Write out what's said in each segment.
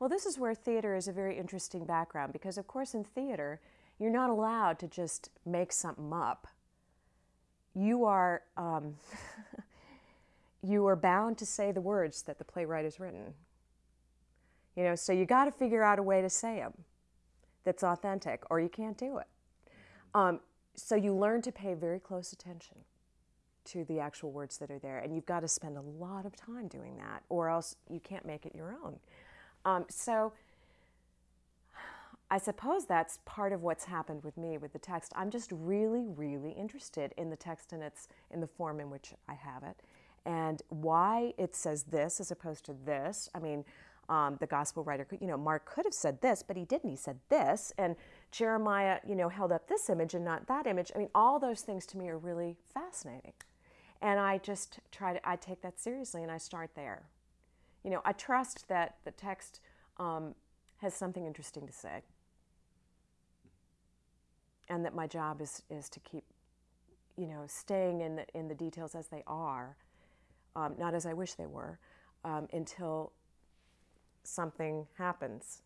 Well, this is where theater is a very interesting background because, of course, in theater, you're not allowed to just make something up. You are, um, you are bound to say the words that the playwright has written. You know, so you got to figure out a way to say them that's authentic, or you can't do it. Um, so you learn to pay very close attention to the actual words that are there, and you've got to spend a lot of time doing that, or else you can't make it your own. Um, so I suppose that's part of what's happened with me with the text. I'm just really, really interested in the text and its in the form in which I have it, and why it says this as opposed to this. I mean, um, the gospel writer, could, you know, Mark could have said this, but he didn't. He said this, and Jeremiah, you know, held up this image and not that image. I mean, all those things to me are really fascinating, and I just try to I take that seriously, and I start there. You know, I trust that the text um, has something interesting to say, and that my job is is to keep, you know, staying in the in the details as they are, um, not as I wish they were, um, until something happens.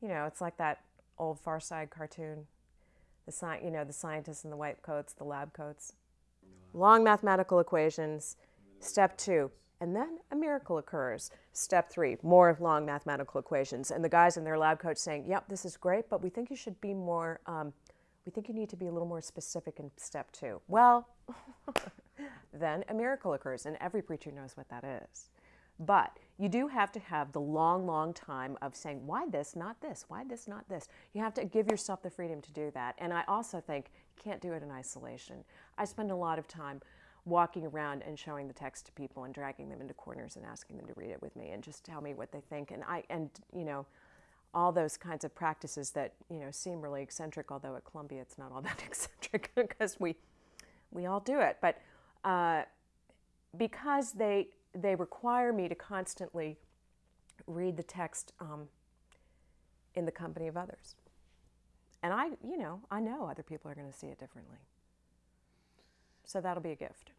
You know, it's like that old Far Side cartoon. The sci- you know, the scientists in the white coats, the lab coats. Long mathematical equations. Step two. And then a miracle occurs. Step three, more long mathematical equations. And the guys in their lab coats saying, yep, this is great, but we think you should be more, um, we think you need to be a little more specific in step two. Well, then a miracle occurs, and every preacher knows what that is. But you do have to have the long, long time of saying, why this, not this? Why this, not this? You have to give yourself the freedom to do that. And I also think you can't do it in isolation. I spend a lot of time walking around and showing the text to people and dragging them into corners and asking them to read it with me and just tell me what they think. And I, and, you know, all those kinds of practices that, you know, seem really eccentric, although at Columbia it's not all that eccentric because we, we all do it. But uh, because they, they require me to constantly read the text um, in the company of others. And I, you know, I know other people are going to see it differently. So that'll be a gift.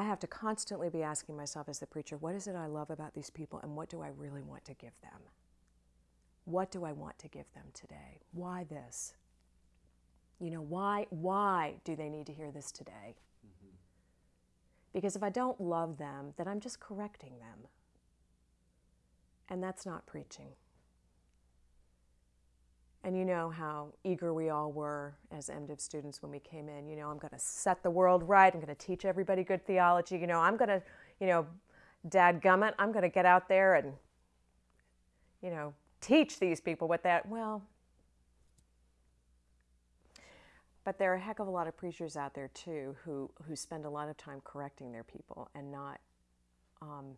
I have to constantly be asking myself as the preacher, what is it I love about these people and what do I really want to give them? What do I want to give them today? Why this? You know, why why do they need to hear this today? Mm-hmm. Because if I don't love them, then I'm just correcting them. And that's not preaching. And you know how eager we all were as MDiv students when we came in. You know, I'm going to set the world right. I'm going to teach everybody good theology. You know, I'm going to, you know, dad gummit, I'm going to get out there and, you know, teach these people what that, well, But there are a heck of a lot of preachers out there too who, who spend a lot of time correcting their people and not um,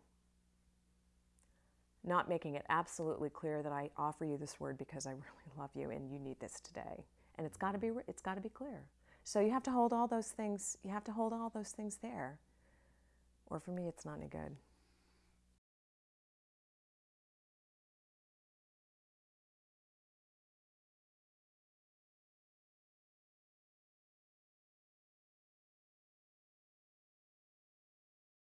not making it absolutely clear that I offer you this word because I really love you and you need this today. And it's got to be it's got to be clear. So you have to hold all those things. You have to hold all those things there. Or for me, it's not any good.